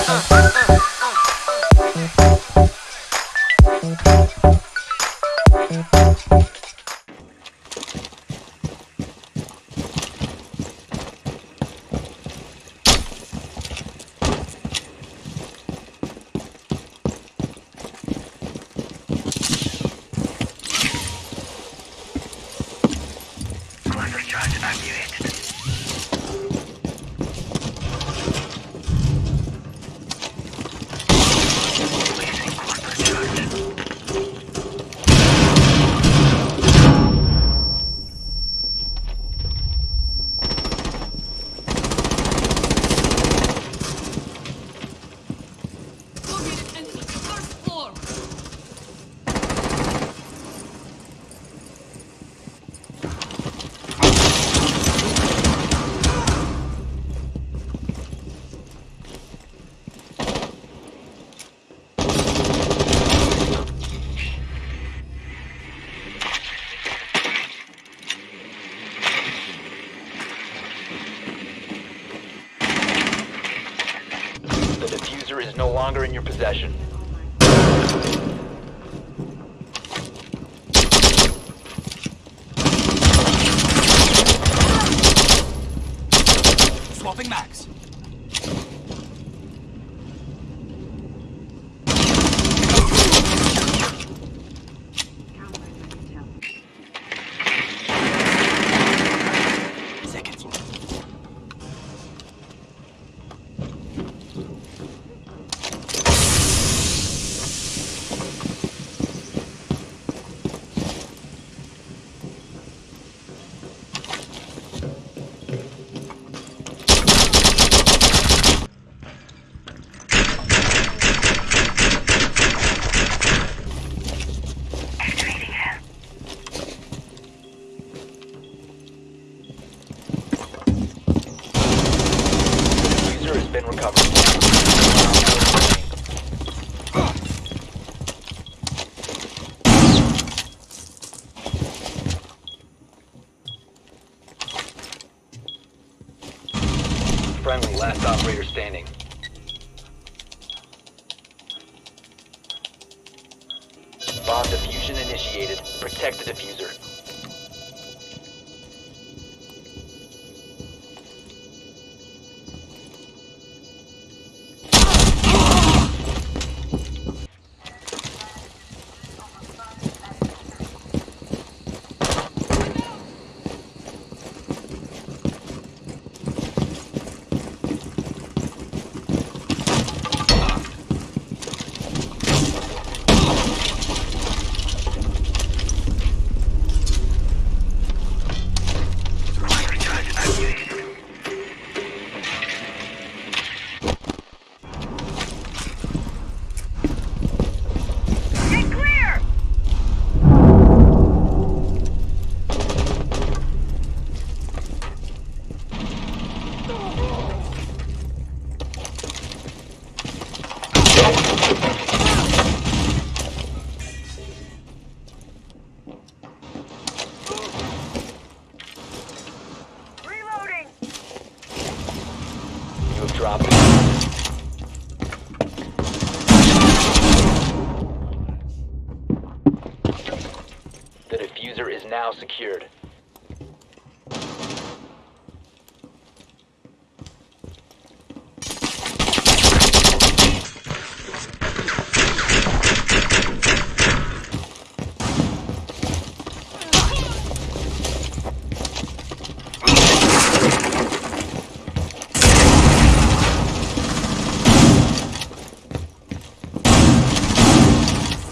Cluster charge activated. No longer in your possession. Swapping max. Friendly, last operator standing. Bomb diffusion initiated. Protect the defuser. It. The defuser is now secured.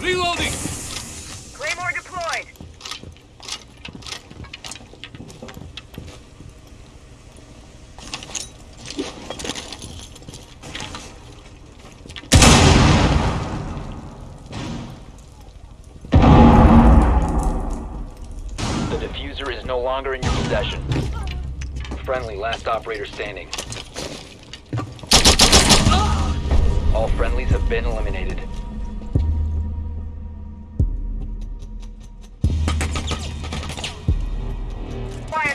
Reloading. Claymore deployed! The defuser is no longer in your possession. Friendly, last operator standing. All friendlies have been eliminated.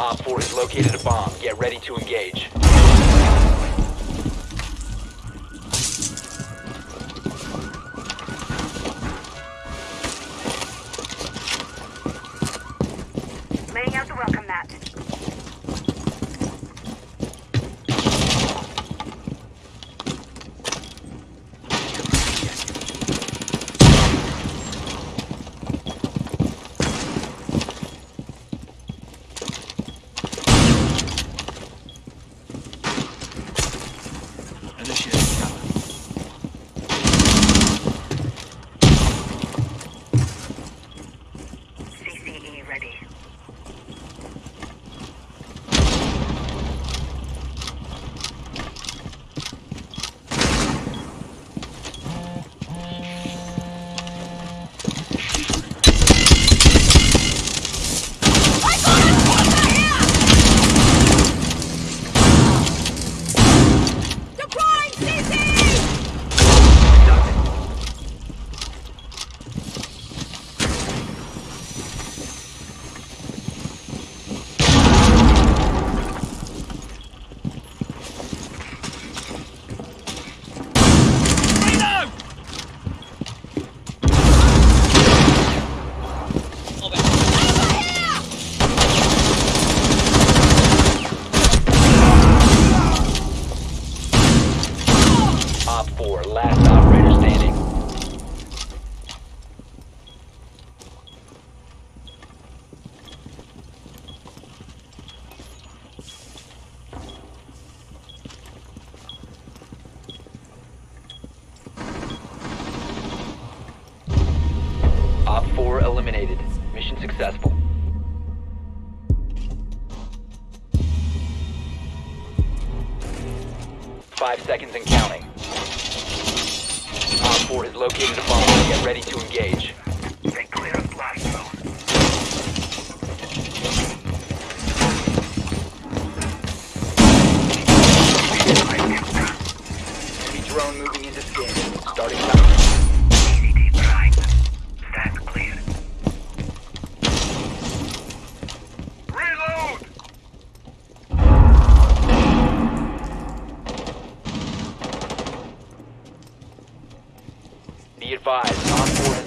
Op 4 has located a bomb. Get ready to engage. Op 4 has located a bomb. Get ready to engage.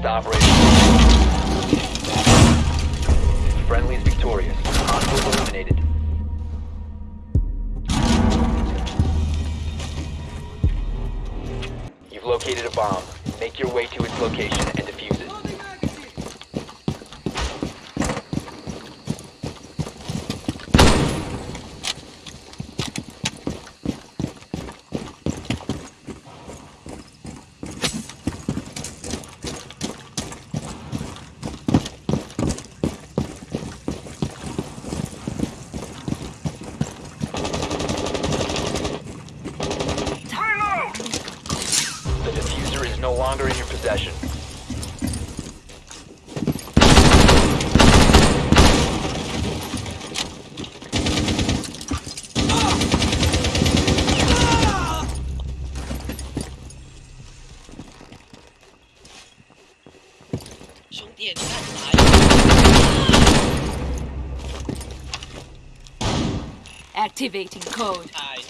4, last operator. Friendly's victorious. Hostiles eliminated. You've located a bomb. Make your way to its location and defuse it. Loading magazine. Reload! The defuser is no longer in your possession. Activating code. 太